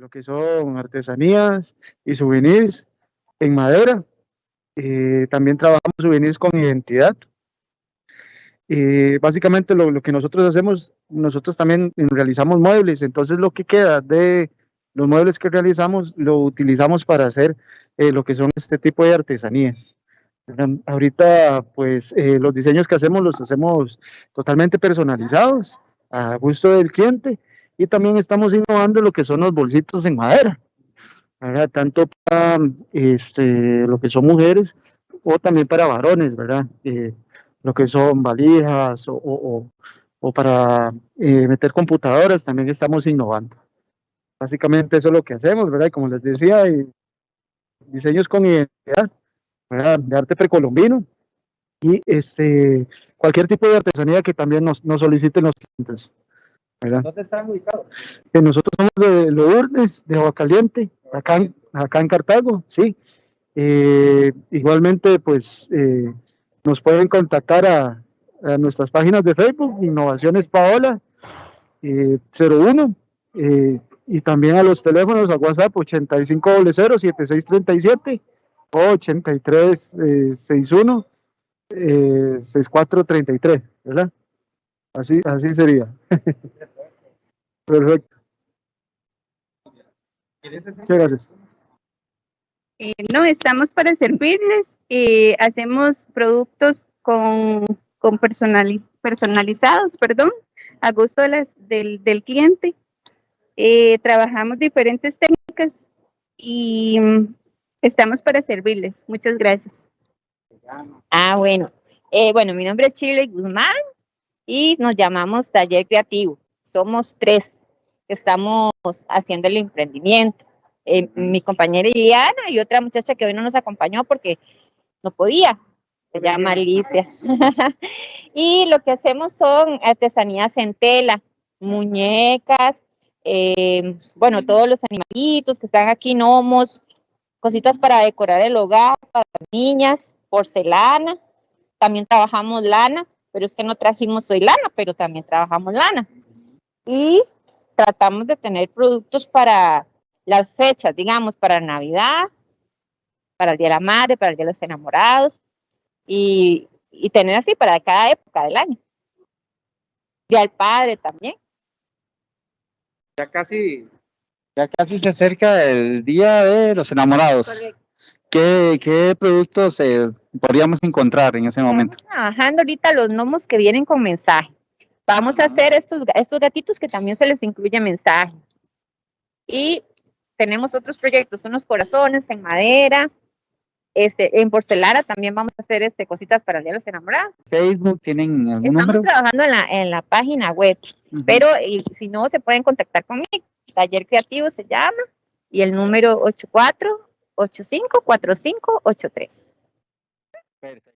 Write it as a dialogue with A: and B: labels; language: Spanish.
A: lo que son artesanías y souvenirs en madera. Eh, también trabajamos souvenirs con identidad. Eh, básicamente lo, lo, que nosotros hacemos, nosotros también realizamos muebles, entonces lo que queda de los muebles que realizamos lo utilizamos para hacer eh, lo que son este tipo de artesanías. Ahorita pues eh, los diseños que hacemos los hacemos totalmente personalizados a gusto del cliente y también estamos innovando lo que son los bolsitos en madera, ¿verdad? tanto para este, lo que son mujeres o también para varones, ¿verdad? Eh, lo que son valijas o, o, o para eh, meter computadoras, también estamos innovando. Básicamente eso es lo que hacemos, ¿verdad? como les decía, diseños con identidad, ¿verdad? De arte precolombino y este, cualquier tipo de artesanía que también nos, nos soliciten los clientes. ¿Verdad?
B: ¿Dónde están ubicados?
A: Nosotros somos de Lourdes, de Agua Caliente, acá en, acá en Cartago, sí. Eh, igualmente, pues, eh, nos pueden contactar a, a, nuestras páginas de Facebook, Innovaciones Paola, eh, 01, eh, y también a los teléfonos a WhatsApp 8500-7637 o 8361 eh, 6433, ¿verdad? Así, así sería. Perfecto. Muchas gracias.
C: Eh, no, estamos para servirles. Eh, hacemos productos con, con personaliz personalizados, perdón, a gusto de las, del, del, cliente. Eh, trabajamos diferentes técnicas y mm, estamos para servirles. Muchas gracias.
D: Ah, bueno. Eh, bueno, mi nombre es Chile Guzmán y nos llamamos Taller Creativo. Somos tres estamos haciendo el emprendimiento. Eh, mi compañera Iliana y otra muchacha que hoy no nos acompañó porque no podía, se llama Alicia. y lo que hacemos son artesanías en tela, muñecas, eh, bueno, todos los animalitos que están aquí, gnomos, cositas para decorar el hogar, para niñas, porcelana, también trabajamos lana, pero es que no trajimos hoy lana, pero también trabajamos lana. Y tratamos de tener productos para las fechas, digamos, para Navidad, para el Día de la Madre, para el Día de los Enamorados, y, y tener así para cada época del año. Día del Padre también.
B: Ya casi, ya casi se acerca el Día de los Enamorados.
D: Correcto.
B: ¿Qué, qué productos eh, podríamos encontrar en ese momento?
D: Estamos trabajando ahorita los gnomos que vienen con mensaje. Vamos a hacer estos, estos gatitos que también se les incluye mensaje. Y tenemos otros proyectos, unos corazones en madera, este, en porcelana también vamos a hacer este, cositas para el Día de los Enamorados.
B: Facebook, ¿tienen algún
D: Estamos
B: número?
D: trabajando en la, en la página web,
B: Uh -huh.
D: pero y, si no, se pueden contactar conmigo. Taller Creativo se llama y el número 84 85 45 83.
B: Perfecto.